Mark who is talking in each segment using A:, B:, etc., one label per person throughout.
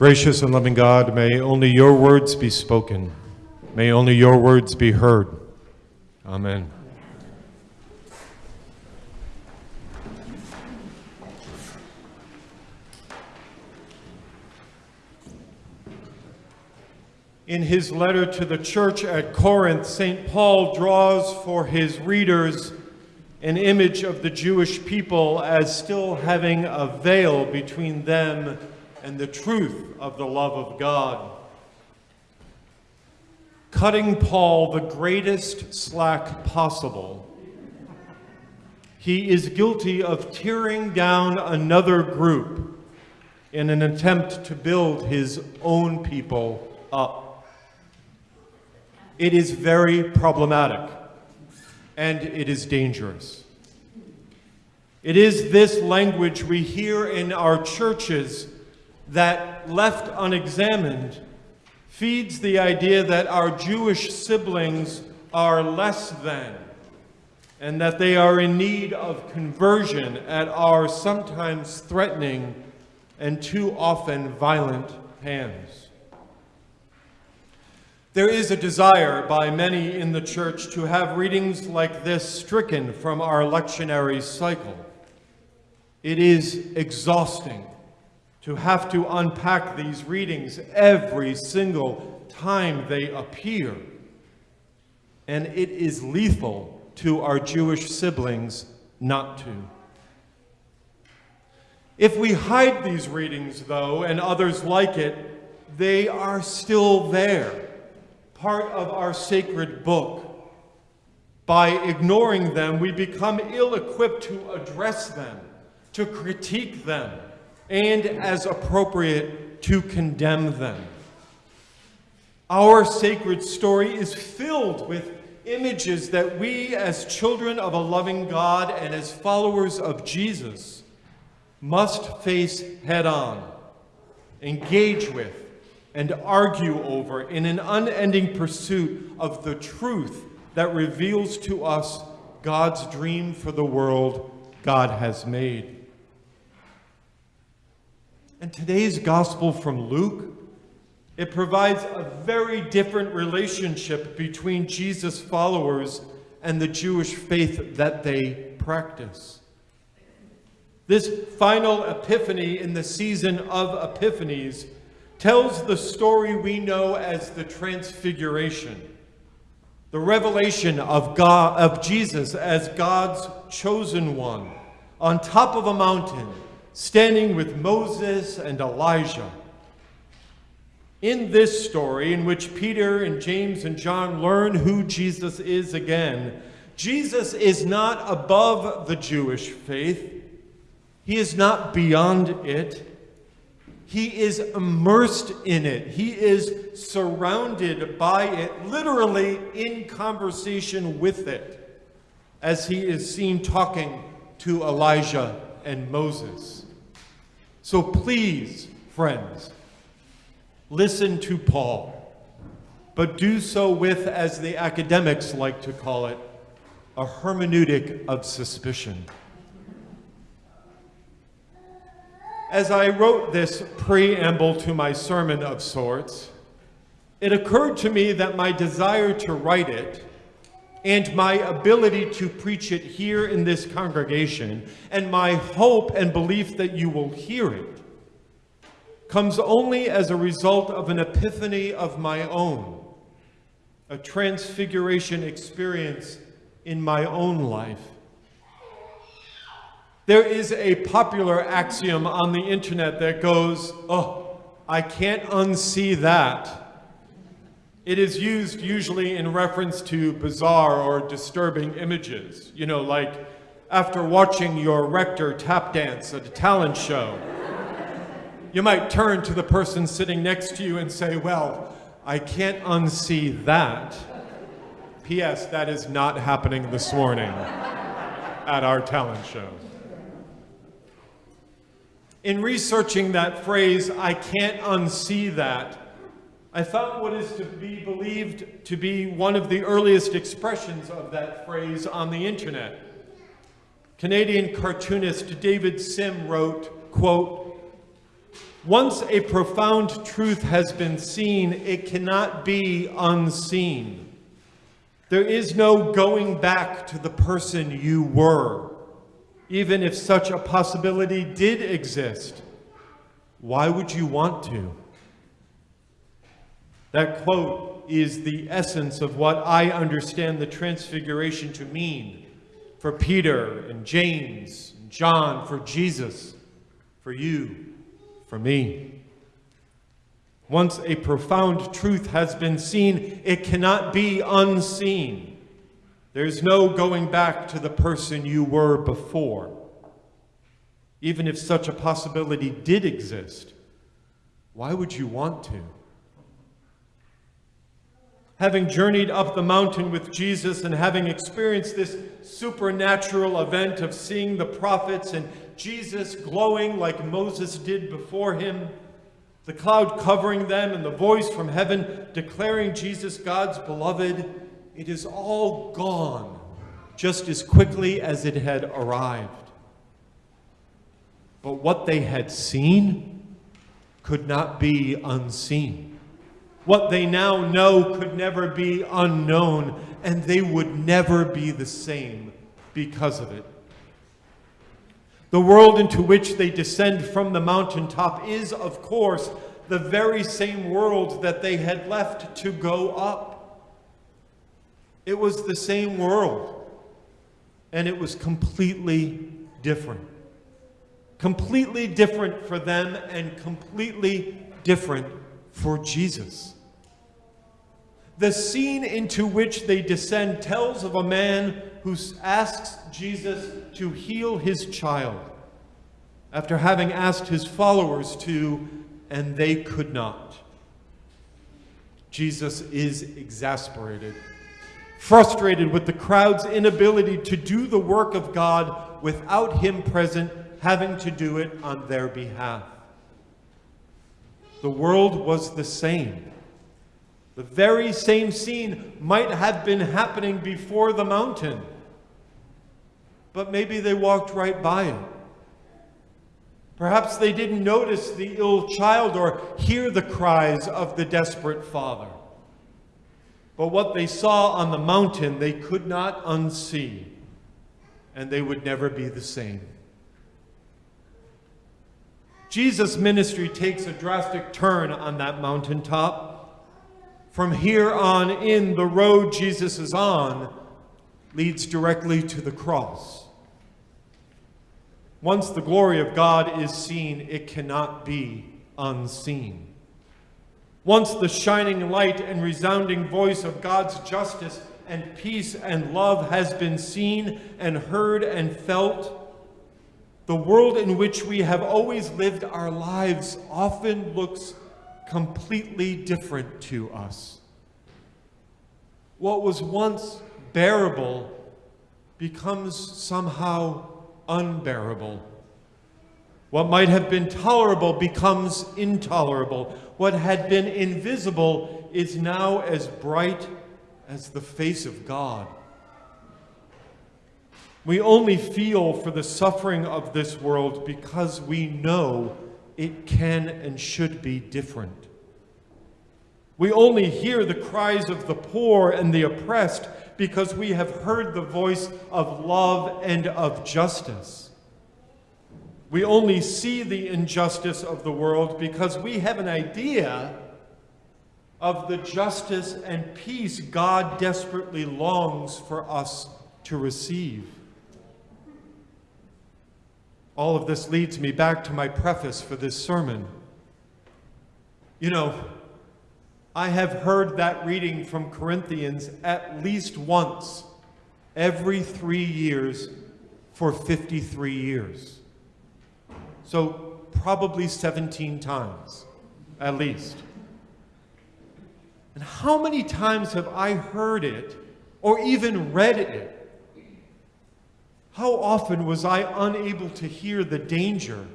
A: Gracious and loving God, may only your words be spoken. May only your words be heard. Amen. In his letter to the church at Corinth, St. Paul draws for his readers an image of the Jewish people as still having a veil between them and the truth of the love of God. Cutting Paul the greatest slack possible, he is guilty of tearing down another group in an attempt to build his own people up. It is very problematic and it is dangerous. It is this language we hear in our churches that, left unexamined, feeds the idea that our Jewish siblings are less than and that they are in need of conversion at our sometimes threatening and too often violent hands. There is a desire by many in the church to have readings like this stricken from our lectionary cycle. It is exhausting to have to unpack these readings every single time they appear. And it is lethal to our Jewish siblings not to. If we hide these readings, though, and others like it, they are still there part of our sacred book. By ignoring them, we become ill-equipped to address them, to critique them, and as appropriate, to condemn them. Our sacred story is filled with images that we as children of a loving God and as followers of Jesus must face head on, engage with, and argue over in an unending pursuit of the truth that reveals to us God's dream for the world God has made. And today's gospel from Luke, it provides a very different relationship between Jesus' followers and the Jewish faith that they practice. This final epiphany in the season of epiphanies tells the story we know as the Transfiguration, the revelation of, God, of Jesus as God's chosen one on top of a mountain, standing with Moses and Elijah. In this story, in which Peter and James and John learn who Jesus is again, Jesus is not above the Jewish faith. He is not beyond it. He is immersed in it. He is surrounded by it, literally in conversation with it, as he is seen talking to Elijah and Moses. So please, friends, listen to Paul, but do so with, as the academics like to call it, a hermeneutic of suspicion. As I wrote this preamble to my sermon of sorts, it occurred to me that my desire to write it and my ability to preach it here in this congregation and my hope and belief that you will hear it comes only as a result of an epiphany of my own, a transfiguration experience in my own life. There is a popular axiom on the internet that goes, oh, I can't unsee that. It is used usually in reference to bizarre or disturbing images. You know, like after watching your rector tap dance at a talent show. You might turn to the person sitting next to you and say, well, I can't unsee that. P.S. That is not happening this morning at our talent show. In researching that phrase, I can't unsee that, I found what is to be believed to be one of the earliest expressions of that phrase on the internet. Canadian cartoonist David Sim wrote, quote, Once a profound truth has been seen, it cannot be unseen. There is no going back to the person you were, even if such a possibility did exist. Why would you want to? That quote is the essence of what I understand the Transfiguration to mean for Peter and James and John, for Jesus, for you, for me. Once a profound truth has been seen, it cannot be unseen. There's no going back to the person you were before. Even if such a possibility did exist, why would you want to? Having journeyed up the mountain with Jesus and having experienced this supernatural event of seeing the prophets and Jesus glowing like Moses did before him, the cloud covering them, and the voice from heaven declaring Jesus God's beloved, it is all gone just as quickly as it had arrived. But what they had seen could not be unseen. What they now know could never be unknown, and they would never be the same because of it. The world into which they descend from the mountaintop is, of course, the very same world that they had left to go up. It was the same world, and it was completely different. Completely different for them and completely different for Jesus. The scene into which they descend tells of a man who asks Jesus to heal his child after having asked his followers to, and they could not. Jesus is exasperated, frustrated with the crowd's inability to do the work of God without him present, having to do it on their behalf. The world was the same. The very same scene might have been happening before the mountain, but maybe they walked right by it. Perhaps they didn't notice the ill child or hear the cries of the desperate father. But what they saw on the mountain, they could not unsee, and they would never be the same. Jesus' ministry takes a drastic turn on that mountaintop. From here on in, the road Jesus is on leads directly to the cross. Once the glory of God is seen, it cannot be unseen. Once the shining light and resounding voice of God's justice and peace and love has been seen and heard and felt, the world in which we have always lived our lives often looks completely different to us. What was once bearable becomes somehow unbearable. What might have been tolerable becomes intolerable. What had been invisible is now as bright as the face of God. We only feel for the suffering of this world because we know it can and should be different. We only hear the cries of the poor and the oppressed because we have heard the voice of love and of justice. We only see the injustice of the world because we have an idea of the justice and peace God desperately longs for us to receive. All of this leads me back to my preface for this sermon. You know, I have heard that reading from Corinthians at least once every three years for 53 years. So, probably 17 times, at least. And how many times have I heard it or even read it how often was I unable to hear the danger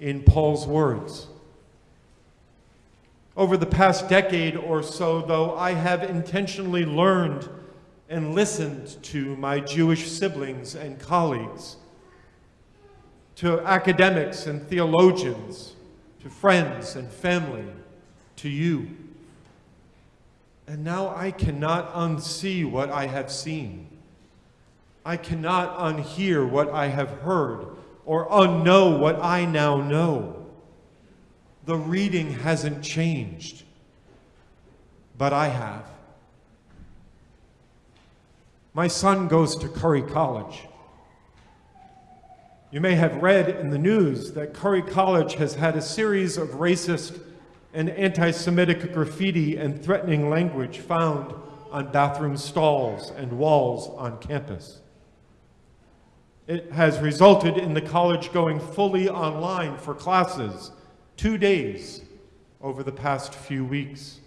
A: in Paul's words? Over the past decade or so, though, I have intentionally learned and listened to my Jewish siblings and colleagues, to academics and theologians, to friends and family, to you. And now I cannot unsee what I have seen. I cannot unhear what I have heard or unknow what I now know. The reading hasn't changed, but I have. My son goes to Curry College. You may have read in the news that Curry College has had a series of racist and anti-Semitic graffiti and threatening language found on bathroom stalls and walls on campus. It has resulted in the college going fully online for classes two days over the past few weeks.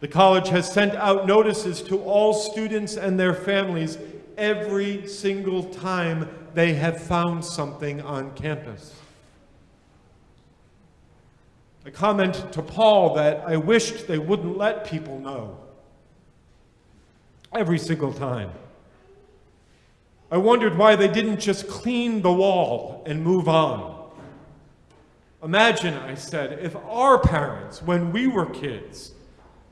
A: The college has sent out notices to all students and their families every single time they have found something on campus. A comment to Paul that I wished they wouldn't let people know. Every single time. I wondered why they didn't just clean the wall and move on. Imagine, I said, if our parents, when we were kids,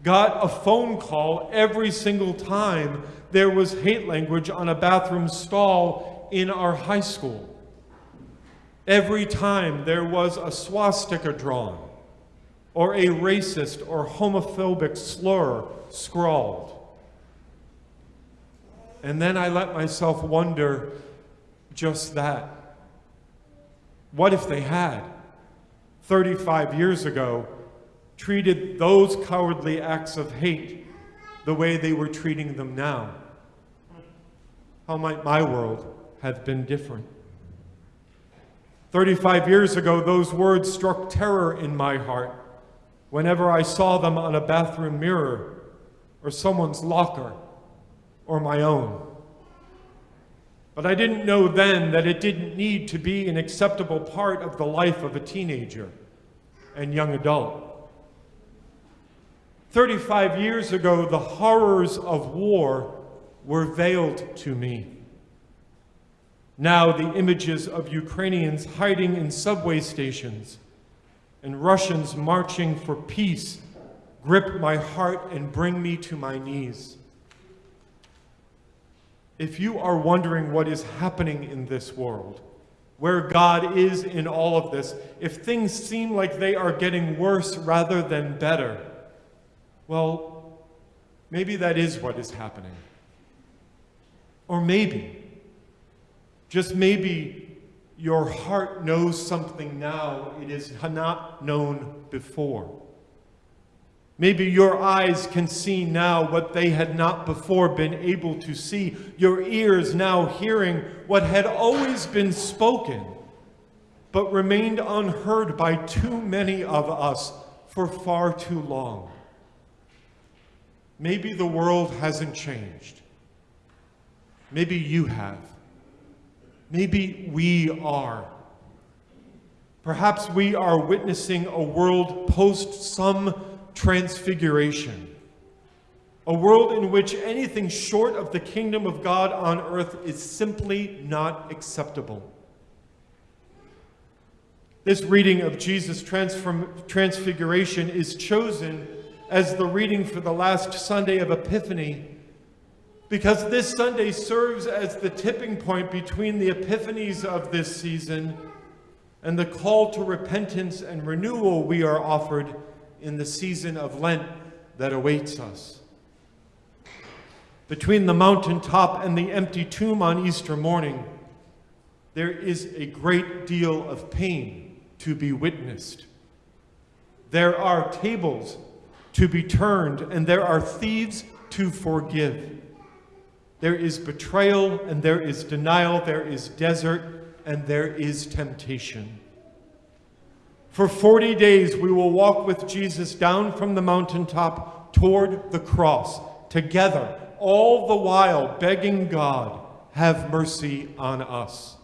A: got a phone call every single time there was hate language on a bathroom stall in our high school. Every time there was a swastika drawn, or a racist or homophobic slur scrawled. And then I let myself wonder just that. What if they had, 35 years ago, treated those cowardly acts of hate the way they were treating them now? How might my world have been different? 35 years ago, those words struck terror in my heart whenever I saw them on a bathroom mirror or someone's locker or my own. But I didn't know then that it didn't need to be an acceptable part of the life of a teenager and young adult. 35 years ago, the horrors of war were veiled to me. Now the images of Ukrainians hiding in subway stations and Russians marching for peace grip my heart and bring me to my knees if you are wondering what is happening in this world, where God is in all of this, if things seem like they are getting worse rather than better, well, maybe that is what is happening. Or maybe, just maybe, your heart knows something now it is not known before. Maybe your eyes can see now what they had not before been able to see. Your ears now hearing what had always been spoken, but remained unheard by too many of us for far too long. Maybe the world hasn't changed. Maybe you have. Maybe we are. Perhaps we are witnessing a world post some transfiguration, a world in which anything short of the kingdom of God on earth is simply not acceptable. This reading of Jesus' transfiguration is chosen as the reading for the last Sunday of Epiphany because this Sunday serves as the tipping point between the epiphanies of this season and the call to repentance and renewal we are offered in the season of Lent that awaits us. Between the mountaintop and the empty tomb on Easter morning, there is a great deal of pain to be witnessed. There are tables to be turned, and there are thieves to forgive. There is betrayal, and there is denial, there is desert, and there is temptation. For 40 days, we will walk with Jesus down from the mountaintop toward the cross, together, all the while begging God, have mercy on us.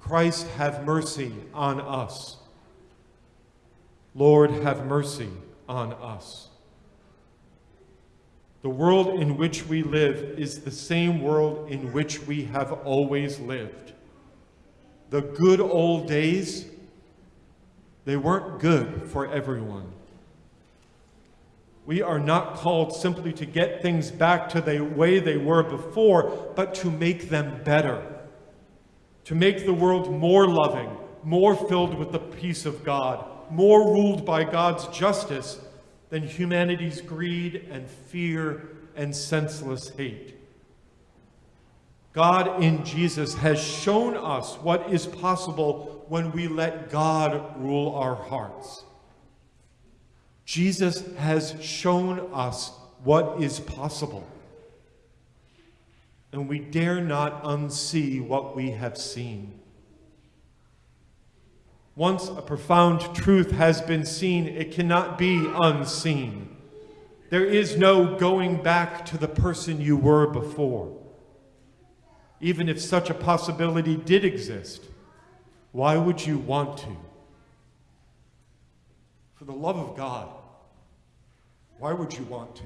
A: Christ, have mercy on us. Lord, have mercy on us. The world in which we live is the same world in which we have always lived. The good old days They weren't good for everyone. We are not called simply to get things back to the way they were before, but to make them better. To make the world more loving, more filled with the peace of God, more ruled by God's justice than humanity's greed and fear and senseless hate. God in Jesus has shown us what is possible when we let God rule our hearts. Jesus has shown us what is possible. And we dare not unsee what we have seen. Once a profound truth has been seen, it cannot be unseen. There is no going back to the person you were before. Even if such a possibility did exist, why would you want to? For the love of God, why would you want to?